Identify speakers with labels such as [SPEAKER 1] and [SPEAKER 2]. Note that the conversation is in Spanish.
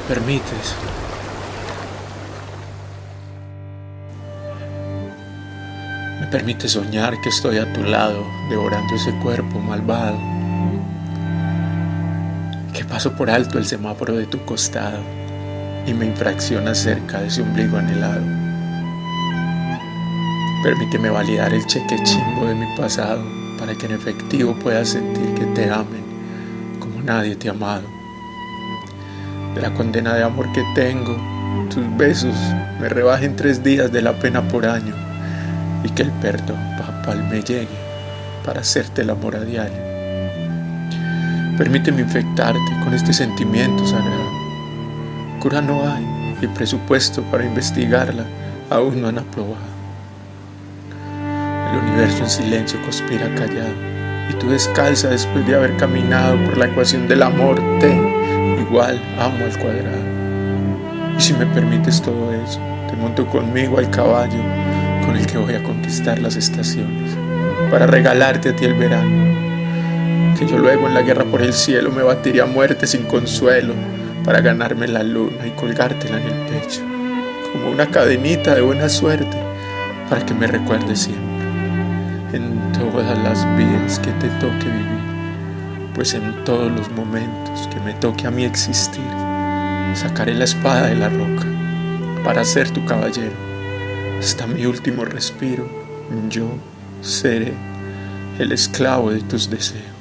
[SPEAKER 1] permites, me permites soñar que estoy a tu lado, devorando ese cuerpo malvado, que paso por alto el semáforo de tu costado y me infracciona cerca de ese ombligo anhelado. Permíteme validar el cheque chimbo de mi pasado para que en efectivo puedas sentir que te amen como nadie te ha amado. De la condena de amor que tengo, tus besos me rebajen tres días de la pena por año y que el perdón papal me llegue para hacerte el amor a diario. Permíteme infectarte con este sentimiento sagrado. Cura no hay y presupuesto para investigarla aún no han aprobado. El universo en silencio conspira callado y tú descalza después de haber caminado por la ecuación del amor T igual amo al cuadrado. Y si me permites todo eso, te monto conmigo al caballo con el que voy a conquistar las estaciones para regalarte a ti el verano. Que yo luego en la guerra por el cielo me batiría a muerte sin consuelo para ganarme la luna y colgártela en el pecho, como una cadenita de buena suerte para que me recuerdes siempre en todas las vidas que te toque vivir, pues en todos los momentos que me toque a mí existir, sacaré la espada de la roca para ser tu caballero. Hasta mi último respiro, yo seré el esclavo de tus deseos.